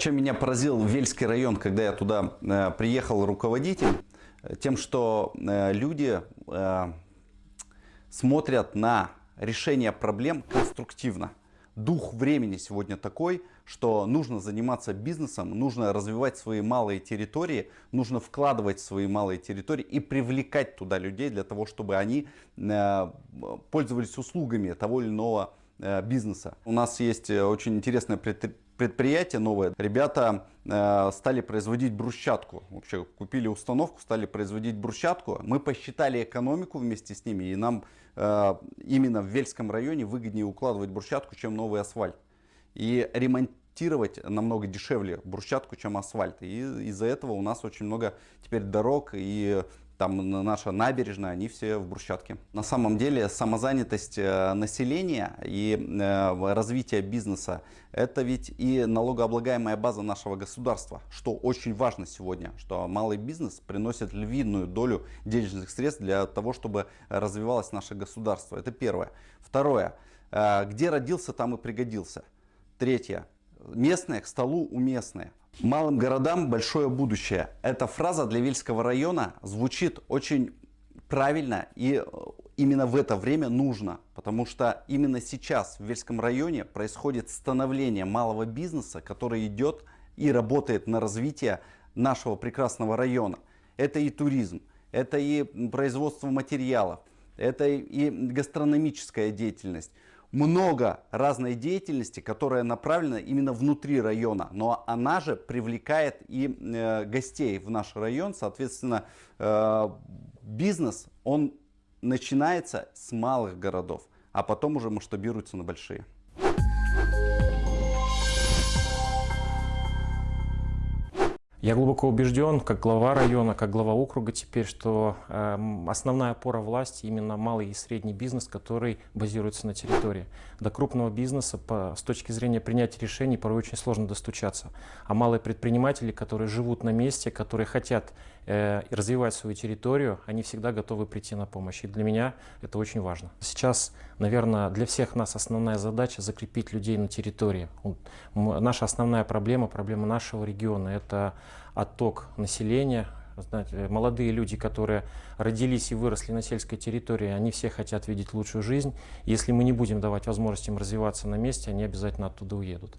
Чем меня поразил Вельский район, когда я туда э, приехал руководитель, тем, что э, люди э, смотрят на решение проблем конструктивно. Дух времени сегодня такой, что нужно заниматься бизнесом, нужно развивать свои малые территории, нужно вкладывать в свои малые территории и привлекать туда людей для того, чтобы они э, пользовались услугами того или иного э, бизнеса. У нас есть э, очень интересное предприятие предприятие новое. Ребята э, стали производить брусчатку. Вообще купили установку, стали производить брусчатку. Мы посчитали экономику вместе с ними. И нам э, именно в Вельском районе выгоднее укладывать брусчатку, чем новый асфальт. И ремонтировать намного дешевле брусчатку, чем асфальт. И из-за этого у нас очень много теперь дорог и там наша набережная, они все в брусчатке. На самом деле самозанятость э, населения и э, развитие бизнеса это ведь и налогооблагаемая база нашего государства, что очень важно сегодня, что малый бизнес приносит львиную долю денежных средств для того, чтобы развивалось наше государство. Это первое. Второе. Э, где родился, там и пригодился. Третье. Местное к столу уместное. Малым городам большое будущее. Эта фраза для Вильского района звучит очень правильно и э, именно в это время нужно, потому что именно сейчас в Вельском районе происходит становление малого бизнеса, который идет и работает на развитие нашего прекрасного района. Это и туризм, это и производство материалов, это и гастрономическая деятельность много разной деятельности, которая направлена именно внутри района, но она же привлекает и э, гостей в наш район, соответственно, э, бизнес, он начинается с малых городов, а потом уже масштабируется на большие. Я глубоко убежден, как глава района, как глава округа теперь, что э, основная опора власти именно малый и средний бизнес, который базируется на территории. До крупного бизнеса по, с точки зрения принятия решений порой очень сложно достучаться. А малые предприниматели, которые живут на месте, которые хотят э, развивать свою территорию, они всегда готовы прийти на помощь. И для меня это очень важно. Сейчас, наверное, для всех нас основная задача закрепить людей на территории. Наша основная проблема, проблема нашего региона – это отток населения. Знаете, молодые люди, которые родились и выросли на сельской территории, они все хотят видеть лучшую жизнь. Если мы не будем давать возможность им развиваться на месте, они обязательно оттуда уедут.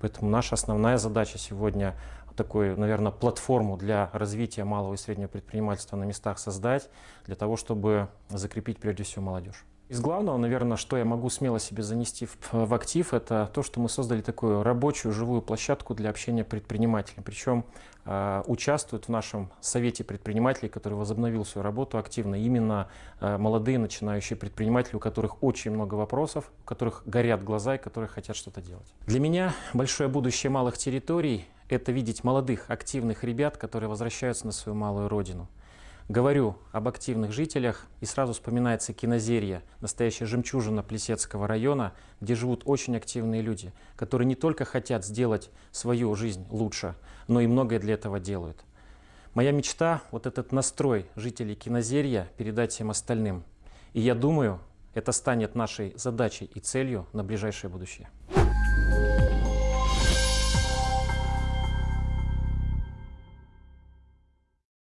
Поэтому наша основная задача сегодня такую, наверное, платформу для развития малого и среднего предпринимательства на местах создать, для того, чтобы закрепить прежде всего молодежь. Из главного, наверное, что я могу смело себе занести в, в актив, это то, что мы создали такую рабочую живую площадку для общения предпринимателей. Причем э, участвуют в нашем совете предпринимателей, который возобновил свою работу активно, именно э, молодые начинающие предприниматели, у которых очень много вопросов, у которых горят глаза и которые хотят что-то делать. Для меня большое будущее малых территорий – это видеть молодых, активных ребят, которые возвращаются на свою малую родину. Говорю об активных жителях, и сразу вспоминается Кинозерье, настоящая жемчужина Плесецкого района, где живут очень активные люди, которые не только хотят сделать свою жизнь лучше, но и многое для этого делают. Моя мечта – вот этот настрой жителей Кинозерья передать всем остальным. И я думаю, это станет нашей задачей и целью на ближайшее будущее.